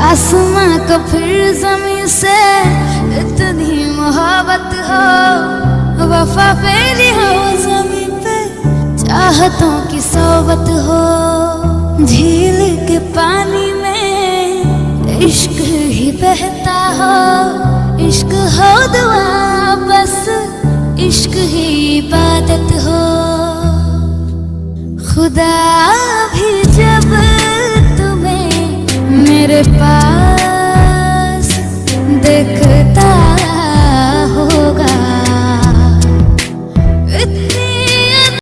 आसमां को फिर ज़मीन से इतनी मोहब्बत हो, वफा फैली हो ज़मीन पे। चाहतों की सोबत हो, झील के पानी में इश्क ही बहता हो। इश्क हो दुआ, बस इश्क ही इबादत हो। खुदा भी पास दिखता